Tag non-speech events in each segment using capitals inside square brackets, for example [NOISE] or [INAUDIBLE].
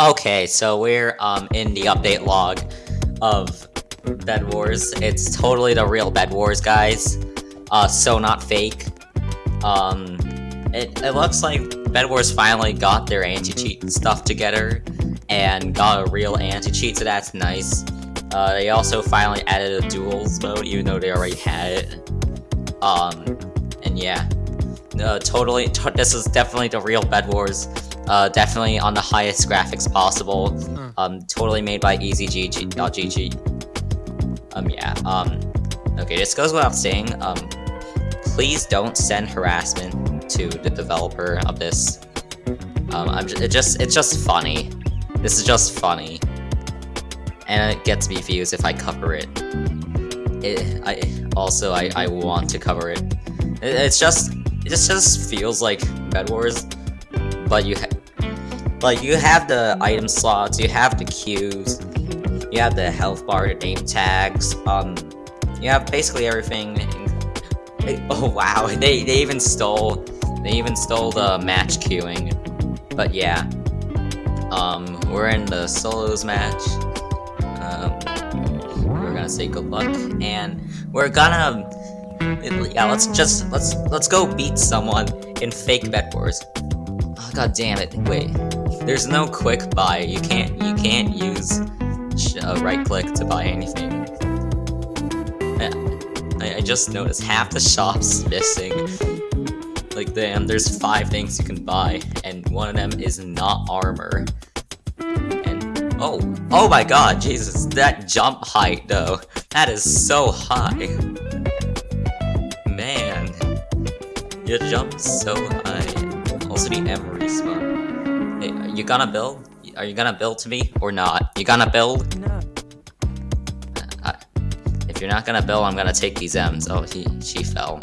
Okay, so we're um in the update log of Bed Wars. It's totally the real Bed Wars, guys. Uh, so not fake. Um, it, it looks like Bed Wars finally got their anti-cheat stuff together and got a real anti-cheat, so that's nice. Uh, they also finally added a duels mode, even though they already had it. Um, and yeah. Totally, this is definitely the real Bed Wars. Uh, definitely on the highest graphics possible. Mm. Um, totally made by EasyGG. Uh, Um, yeah. Um, okay, this goes without saying. Um, please don't send harassment to the developer of this. Um, I'm just, it just, it's just funny. This is just funny. And it gets me views if I cover it. It, I, also, I, I want to cover it. it it's just, it just, just feels like Bed Wars, but you have, like, you have the item slots, you have the queues, you have the health bar, the name tags, um, you have basically everything. [LAUGHS] Oh wow, [LAUGHS] they, they even stole, they even stole the match queuing. But yeah, um, we're in the solos match. Um, we're gonna say good luck, and we're gonna, yeah, let's just, let's, let's go beat someone in fake Bed Wars. God damn it, wait. There's no quick buy. You can't you can't use uh, right click to buy anything. I, I just noticed half the shop's missing. Like damn, there's five things you can buy, and one of them is not armor. And oh, oh my god, Jesus, that jump height though, that is so high. Man, you jump so high. The emery spot you gonna build? Are you gonna build to me or not? You gonna build? No. If you're not gonna build, I'm gonna take these M's. Oh, he, she fell.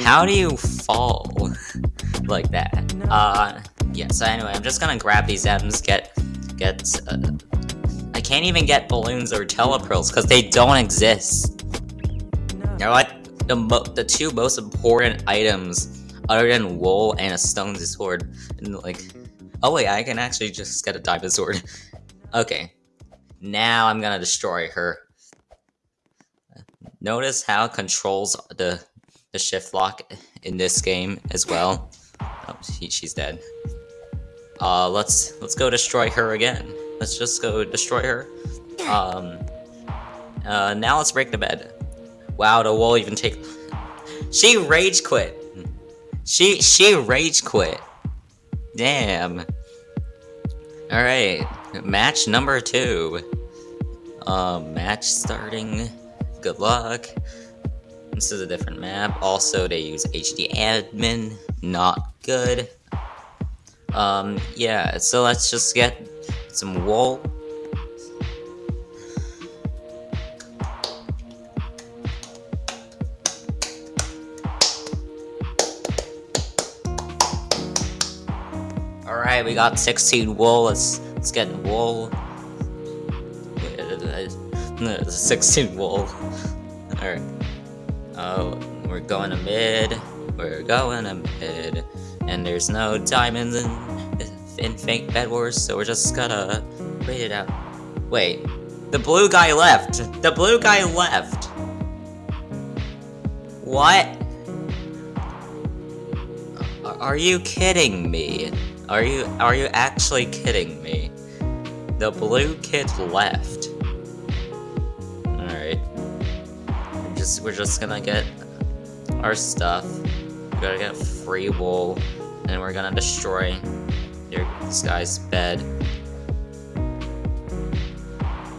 How do you fall [LAUGHS] like that? Uh, yeah, so anyway, I'm just gonna grab these M's, get, get, uh, I can't even get balloons or telepearls because they don't exist. You know what? The, the two most important items other than wool and a stone sword, and like, Oh wait, I can actually just get a diamond sword. [LAUGHS] okay. Now I'm gonna destroy her. Notice how controls the the shift lock in this game as well. Oh, she, she's dead. Uh, let's let's go destroy her again. Let's just go destroy her. Um, uh, now let's break the bed. Wow, the wall even take. [LAUGHS] She rage quit. She she rage quit. Damn. Alright, match number two. Um, match starting. Good luck. This is a different map. Also, they use HD admin. Not good. Um, yeah, so let's just get some wool. Alright, we got 16 wool. Let's let's get wool. [LAUGHS] 16 wool. Alright. Oh, we're going to mid. We're going to mid. And there's no diamonds in, in fake bed wars, so we're just gonna wait it out. Wait. The blue guy left. The blue guy left. What? Are you kidding me? Are you are you actually kidding me? The blue kid left. Alright. Just we're just gonna get our stuff. We gotta get free wool, and we're gonna destroy your this guy's bed.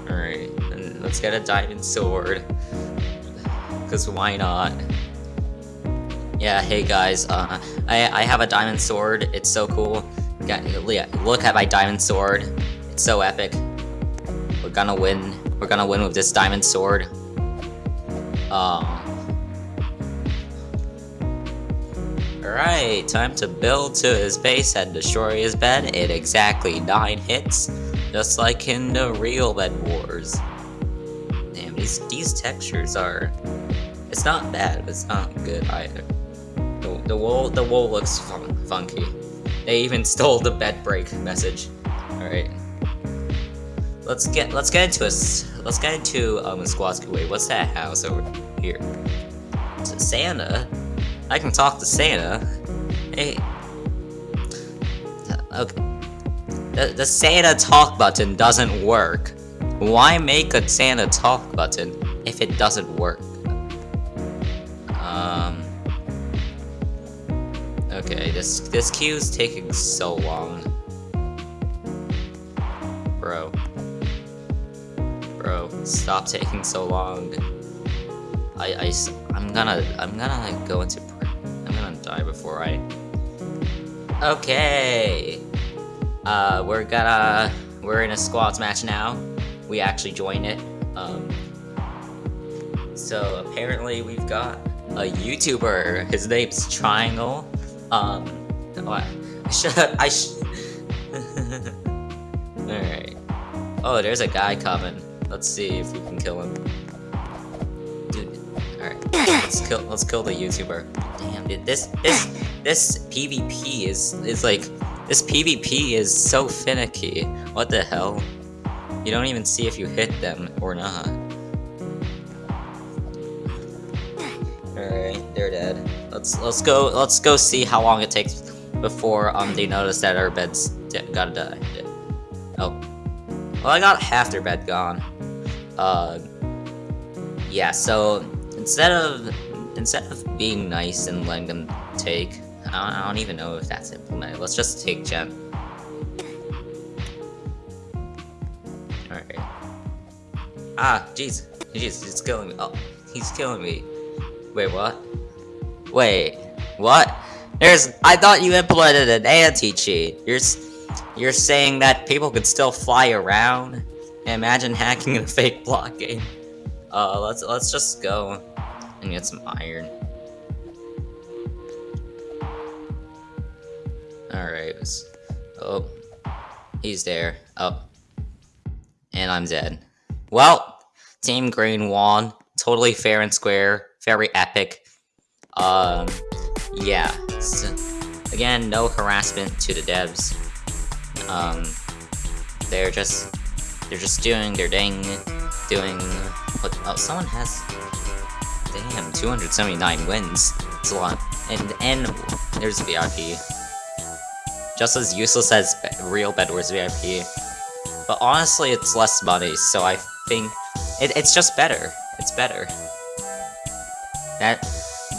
Alright, and let's get a diamond sword. Cause why not? Yeah, hey guys, uh, I, I have a diamond sword, it's so cool. Look at my diamond sword. It's so epic. We're gonna win. We're gonna win with this diamond sword. Um. Alright, time to build to his base and destroy his bed in exactly 9 hits, just like in the real Bed Wars. Damn, these, these textures are... It's not bad, but it's not good either. The, the wool, the wool looks fun, funky. They even [LAUGHS] stole the bed break message. Alright. Let's get let's get into a Let's get into um squad's wait, what's that house over here? it Santa? I can talk to Santa. Hey. Okay. The, the Santa talk button doesn't work. Why make a Santa talk button if it doesn't work? Okay, this this queue is taking so long. Bro. Bro, stop taking so long. I, I, I'm gonna, I'm gonna like go into, I'm gonna die before I. Okay. Uh, we're gonna, we're in a squads match now. We actually joined it. Um. So apparently we've got a YouTuber. His name's Triangle. Um. What? [LAUGHS] I should. I should. Alright. Oh, there's a guy coming. Let's see if we can kill him. Dude, alright. Let's kill let's kill the YouTuber. Damn dude, this this this PvP is is like this PvP is so finicky. What the hell? You don't even see if you hit them or not. Let's let's go let's go see how long it takes before um they notice that our bed's gotta die. Oh. Well I got half their bed gone. Uh, yeah, so instead of instead of being nice and letting them take, I don't, I don't even know if that's implemented. Let's just take Gen. Alright. Ah, jeez. Jeez, he's killing me. Oh, he's killing me. Wait, what? Wait, what? There's- I thought you implemented an anti-cheat. You're- You're saying that people could still fly around? Imagine hacking a fake block game. Uh, let's let's just go and get some iron. Alright. Oh. He's there. Oh. And I'm dead. Well, Team Green won. Totally fair and square. Very epic. Um, yeah. So, again, no harassment to the devs. Um, they're just they're just doing their dang, doing what? Oh, someone has. Damn, 279 wins. It's a lot. And and there's VIP. Just as useless as real Bedwars VIP. But honestly, it's less money, so I think it, it's just better. It's better. That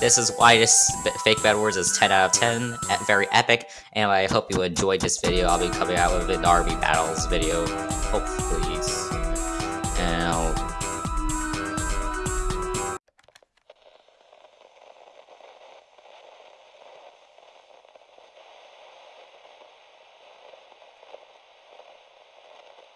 this is why this fake Bed Wars is 10 out of 10, very epic, and I hope you enjoyed this video. I'll be coming out with an RB Battles video, hopefully, and I'll